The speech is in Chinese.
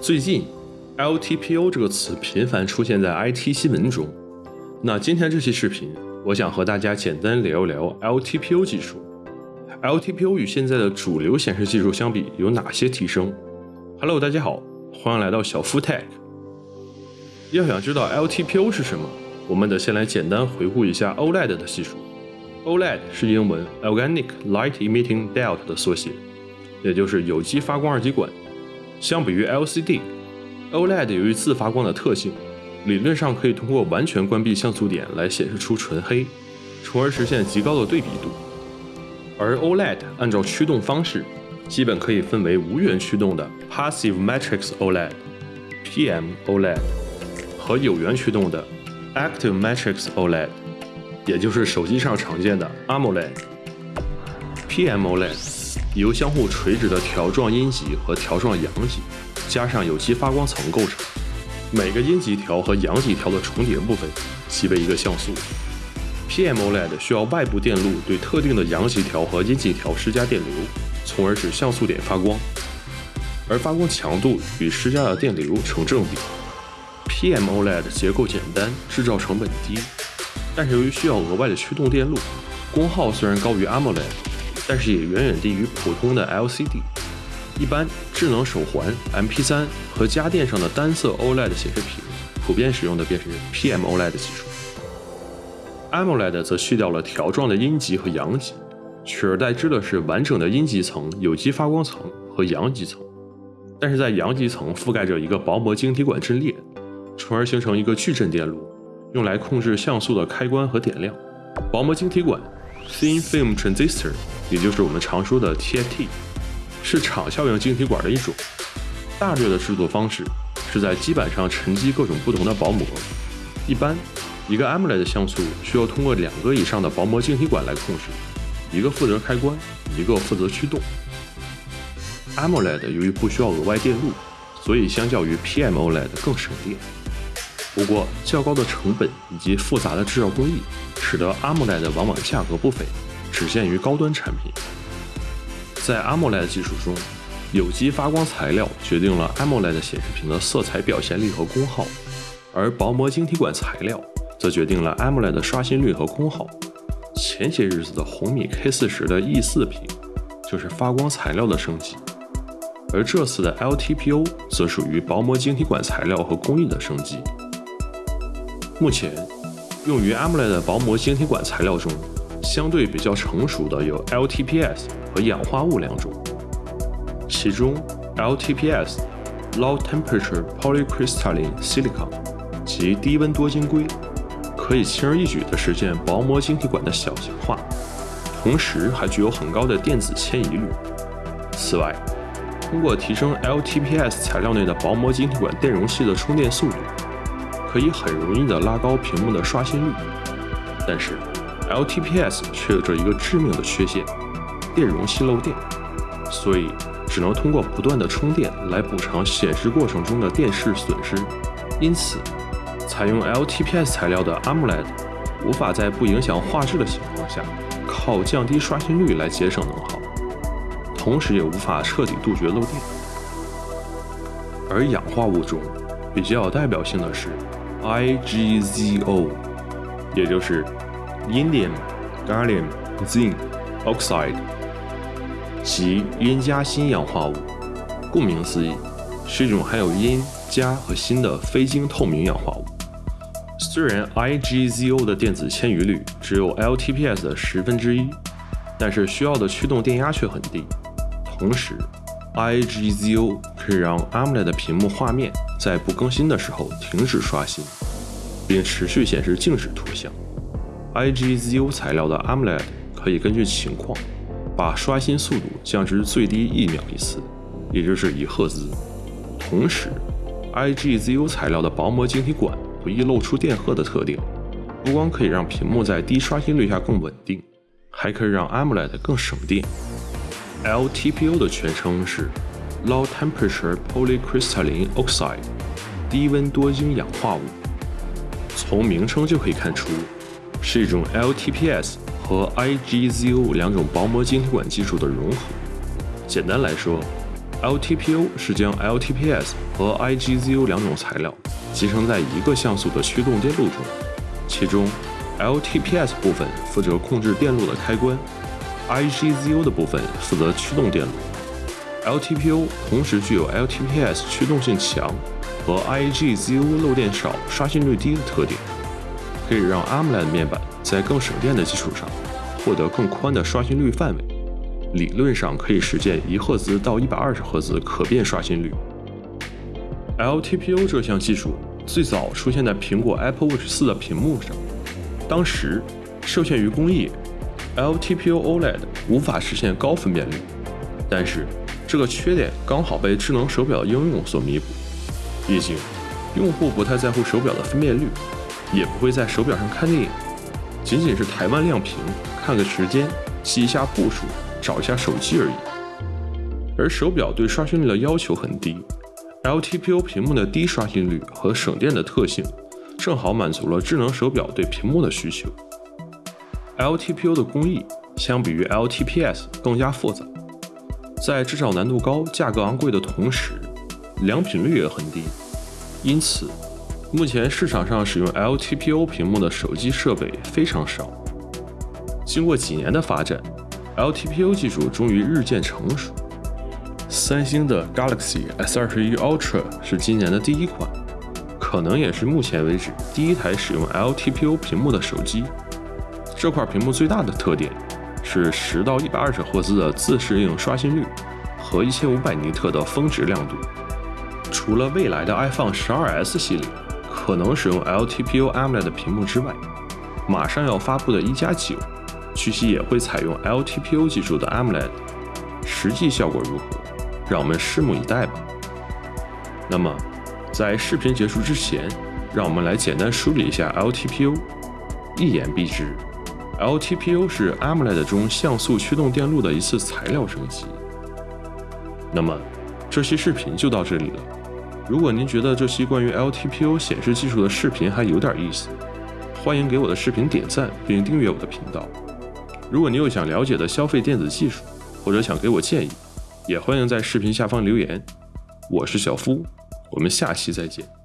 最近，LTPO 这个词频繁出现在 IT 新闻中。那今天这期视频，我想和大家简单聊一聊 LTPO 技术。LTPO 与现在的主流显示技术相比有哪些提升？Hello，大家好，欢迎来到小夫 Tech。要想知道 LTPO 是什么，我们得先来简单回顾一下 OLED 的技术。OLED 是英文 Organic Light Emitting Diode 的缩写，也就是有机发光二极管。相比于 LCD，OLED 由于自发光的特性，理论上可以通过完全关闭像素点来显示出纯黑，从而实现极高的对比度。而 OLED 按照驱动方式，基本可以分为无源驱动的 Passive Matrix OLED（PM OLED） 和有源驱动的 Active Matrix OLED，也就是手机上常见的 AMOLED。PM OLED 由相互垂直的条状阴极和条状阳极，加上有机发光层构成。每个阴极条和阳极条的重叠部分即为一个像素。PMOLED 需要外部电路对特定的阳极条和阴极条施加电流，从而使像素点发光，而发光强度与施加的电流成正比。PMOLED 结构简单，制造成本低，但是由于需要额外的驱动电路，功耗虽然高于 AMOLED，但是也远远低于普通的 LCD。一般智能手环、MP3 和家电上的单色 OLED 显示屏，普遍使用的便是 PMOLED 技术。AMOLED 则去掉了条状的阴极和阳极，取而代之的是完整的阴极层、有机发光层和阳极层。但是在阳极层覆盖着一个薄膜晶体管阵列，从而形成一个矩阵电路，用来控制像素的开关和点亮。薄膜晶体管 （Thin Film Transistor） 也就是我们常说的 TFT，是场效应晶体管的一种。大略的制作方式是在基板上沉积各种不同的薄膜，一般。一个 AMOLED 像素需要通过两个以上的薄膜晶体管来控制，一个负责开关，一个负责驱动。AMOLED 由于不需要额外电路，所以相较于 PMOLED 更省电。不过较高的成本以及复杂的制造工艺，使得 AMOLED 往往价格不菲，只限于高端产品。在 AMOLED 技术中，有机发光材料决定了 AMOLED 显示屏的色彩表现力和功耗，而薄膜晶体管材料。则决定了 AMOLED 的刷新率和功耗。前些日子的红米 K40 的 E4 屏就是发光材料的升级，而这次的 LTPO 则属于薄膜晶体管材料和工艺的升级。目前用于 AMOLED 的薄膜晶体管材料中，相对比较成熟的有 LTPS 和氧化物两种。其中 LTPS Low Temperature Polycrystalline Silicon 及低温多晶硅。可以轻而易举地实现薄膜晶体管的小型化，同时还具有很高的电子迁移率。此外，通过提升 LTPS 材料内的薄膜晶体管电容器的充电速度，可以很容易地拉高屏幕的刷新率。但是，LTPS 却有着一个致命的缺陷——电容器漏电，所以只能通过不断的充电来补偿显示过程中的电势损失。因此，采用 LTPS 材料的 AMOLED 无法在不影响画质的情况下，靠降低刷新率来节省能耗，同时也无法彻底杜绝漏电。而氧化物中比较有代表性的是 IGZO，也就是 Indium Gallium Zinc Oxide，即阴加锌氧化物。顾名思义，是一种含有阴、镓和锌的非晶透明氧化物。虽然 IGZO 的电子迁移率只有 LTPS 的十分之一，但是需要的驱动电压却很低。同时，IGZO 可以让 AMOLED 屏幕画面在不更新的时候停止刷新，并持续显示静止图像。IGZO 材料的 AMOLED 可以根据情况把刷新速度降至最低一秒一次，也就是一赫兹。同时，IGZO 材料的薄膜晶体管。不易露出电荷的特点，不光可以让屏幕在低刷新率下更稳定，还可以让 AMOLED 更省电。LTPO 的全称是 Low Temperature Polycrystalline Oxide，低温多晶氧化物。从名称就可以看出，是一种 LTPS 和 IGZO 两种薄膜晶体管技术的融合。简单来说 LTPO 是将 LTPS 和 IGZO 两种材料集成在一个像素的驱动电路中，其中 LTPS 部分负责控制电路的开关，IGZO 的部分负责驱动电路。LTPO 同时具有 LTPS 驱动性强和 IGZO 漏电少、刷新率低的特点，可以让 AMOLED 面板在更省电的基础上获得更宽的刷新率范围。理论上可以实现一赫兹到一百二十赫兹可变刷新率。LTPO 这项技术最早出现在苹果 Apple Watch 4的屏幕上，当时受限于工艺，LTPO OLED 无法实现高分辨率，但是这个缺点刚好被智能手表应用所弥补。毕竟，用户不太在乎手表的分辨率，也不会在手表上看电影，仅仅是台湾亮屏，看个时间，记一下步数。找一下手机而已，而手表对刷新率的要求很低，LTPO 屏幕的低刷新率和省电的特性，正好满足了智能手表对屏幕的需求。LTPO 的工艺相比于 LTPS 更加复杂，在制造难度高、价格昂贵的同时，良品率也很低，因此目前市场上使用 LTPO 屏幕的手机设备非常少。经过几年的发展。LTPO 技术终于日渐成熟。三星的 Galaxy S21 Ultra 是今年的第一款，可能也是目前为止第一台使用 LTPO 屏幕的手机。这块屏幕最大的特点是十到一百二十赫兹的自适应刷新率和一千五百尼特的峰值亮度。除了未来的 iPhone 12s 系列可能使用 LTPO AMOLED 屏幕之外，马上要发布的一加九。据悉也会采用 LTPO 技术的 AMOLED，实际效果如何？让我们拭目以待吧。那么，在视频结束之前，让我们来简单梳理一下 LTPO。一言蔽之，LTPO 是 AMOLED 中像素驱动电路的一次材料升级。那么，这期视频就到这里了。如果您觉得这期关于 LTPO 显示技术的视频还有点意思，欢迎给我的视频点赞并订阅我的频道。如果你有想了解的消费电子技术，或者想给我建议，也欢迎在视频下方留言。我是小夫，我们下期再见。